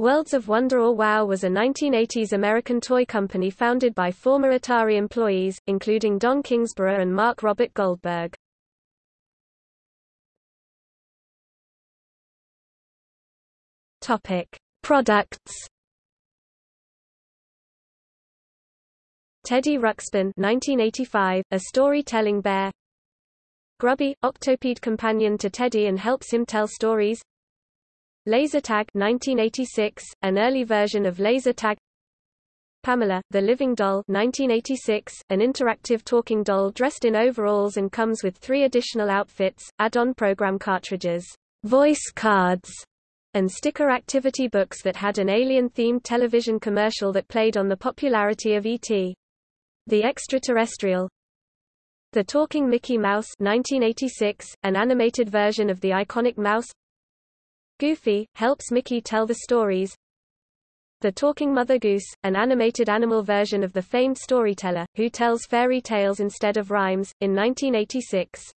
Worlds of Wonder or WOW was a 1980s American toy company founded by former Atari employees, including Don Kingsborough and Mark Robert Goldberg. Topic: Products. Teddy Ruxpin 1985, a storytelling bear. Grubby, octopede companion to Teddy and helps him tell stories. Laser Tag 1986, an early version of Laser Tag. Pamela, the Living Doll 1986, an interactive talking doll dressed in overalls and comes with three additional outfits, add-on program cartridges, voice cards, and sticker activity books that had an alien-themed television commercial that played on the popularity of E.T. The Extraterrestrial The Talking Mickey Mouse 1986, an animated version of the iconic mouse Goofy, helps Mickey tell the stories. The Talking Mother Goose, an animated animal version of the famed storyteller, who tells fairy tales instead of rhymes, in 1986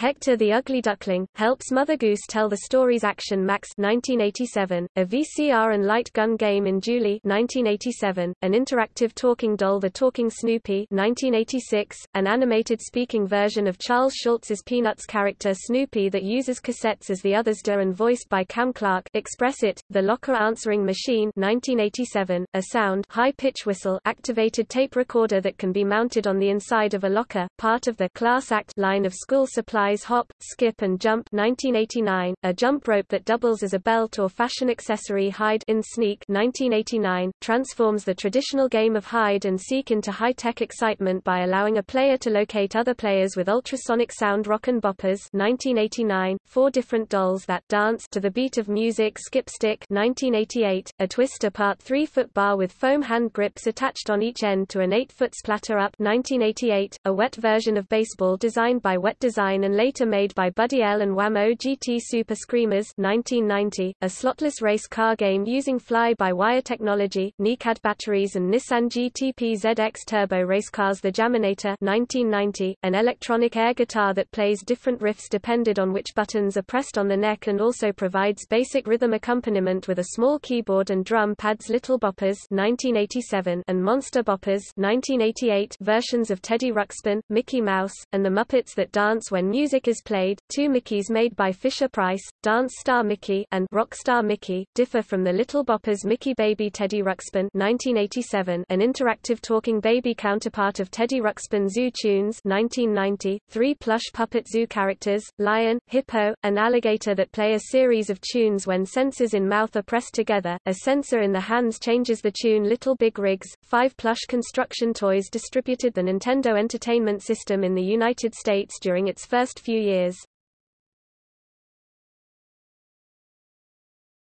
Hector the Ugly Duckling, helps Mother Goose tell the stories Action Max 1987, a VCR and light gun game in Julie 1987, an interactive talking doll The Talking Snoopy 1986, an animated speaking version of Charles Schulz's Peanuts character Snoopy that uses cassettes as the others do and voiced by Cam Clarke. Express It, The Locker Answering Machine 1987, a sound high-pitch whistle activated tape recorder that can be mounted on the inside of a locker, part of the Class Act line of school supply Hop, Skip and Jump 1989, a jump rope that doubles as a belt or fashion accessory Hide in Sneak 1989, transforms the traditional game of hide and seek into high-tech excitement by allowing a player to locate other players with ultrasonic sound rock and Boppers 1989, four different dolls that dance to the beat of music Skip Stick 1988, a twist apart 3-foot bar with foam hand grips attached on each end to an 8-foot splatter up 1988, a wet version of baseball designed by Wet Design and later made by Buddy L and Wham-O GT Super Screamers 1990, a slotless race car game using fly-by-wire technology, NICAD batteries and Nissan GTP ZX Turbo race cars The Jaminator 1990, an electronic air guitar that plays different riffs depended on which buttons are pressed on the neck and also provides basic rhythm accompaniment with a small keyboard and drum pads Little Boppers 1987 and Monster Boppers 1988 versions of Teddy Ruxpin, Mickey Mouse, and the Muppets that dance when music is played, two Mickeys made by Fisher-Price, Dance Star Mickey and Rockstar Mickey, differ from the Little Boppers Mickey Baby Teddy Ruxpin 1987, an interactive talking baby counterpart of Teddy Ruxpin Zoo Tunes 1990, three plush puppet zoo characters, lion, hippo, and alligator that play a series of tunes when sensors in mouth are pressed together, a sensor in the hands changes the tune Little Big Rigs, five plush construction toys distributed the Nintendo Entertainment System in the United States during its first few years.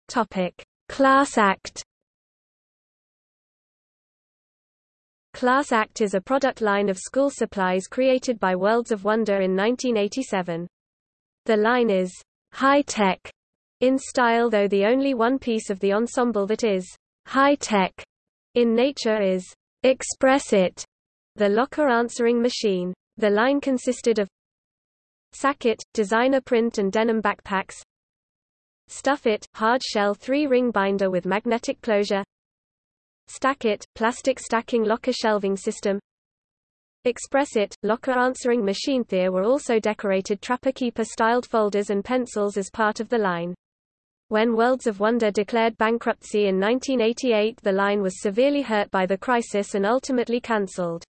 Topic: Class Act. Class Act is a product line of school supplies created by Worlds of Wonder in 1987. The line is high-tech in style though the only one piece of the ensemble that is high-tech in nature is Express It, the locker answering machine. The line consisted of Sack-It, designer print and denim backpacks Stuff-It, hard-shell three-ring binder with magnetic closure Stack-It, plastic stacking locker shelving system Express-It, locker answering machine There were also decorated Trapper-Keeper styled folders and pencils as part of the line. When Worlds of Wonder declared bankruptcy in 1988 the line was severely hurt by the crisis and ultimately cancelled.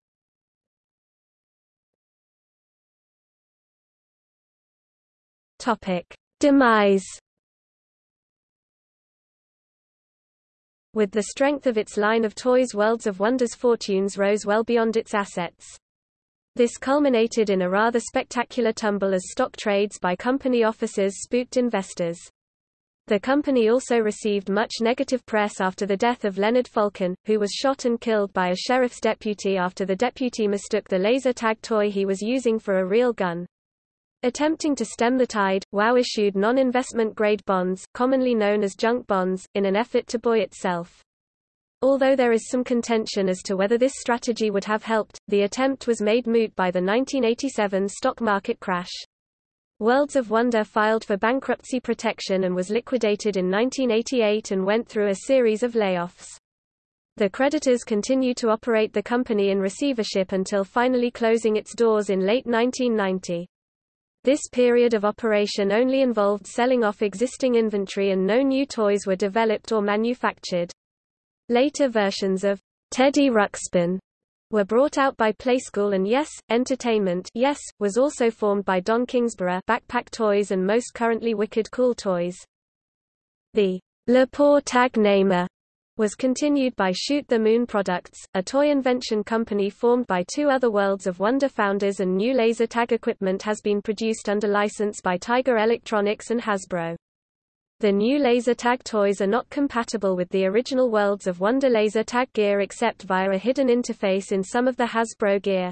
Topic: Demise. With the strength of its line of toys Worlds of Wonder's fortunes rose well beyond its assets. This culminated in a rather spectacular tumble as stock trades by company officers spooked investors. The company also received much negative press after the death of Leonard Falcon, who was shot and killed by a sheriff's deputy after the deputy mistook the laser tag toy he was using for a real gun. Attempting to stem the tide, WOW issued non-investment grade bonds, commonly known as junk bonds, in an effort to buoy itself. Although there is some contention as to whether this strategy would have helped, the attempt was made moot by the 1987 stock market crash. Worlds of Wonder filed for bankruptcy protection and was liquidated in 1988 and went through a series of layoffs. The creditors continued to operate the company in receivership until finally closing its doors in late 1990. This period of operation only involved selling off existing inventory and no new toys were developed or manufactured. Later versions of Teddy Ruxpin were brought out by Playskool and Yes! Entertainment Yes! was also formed by Don Kingsborough Backpack Toys and most currently Wicked Cool Toys. The Laser Tag Namer was continued by Shoot the Moon Products, a toy invention company formed by two other Worlds of Wonder founders and new laser tag equipment has been produced under license by Tiger Electronics and Hasbro. The new laser tag toys are not compatible with the original Worlds of Wonder laser tag gear except via a hidden interface in some of the Hasbro gear.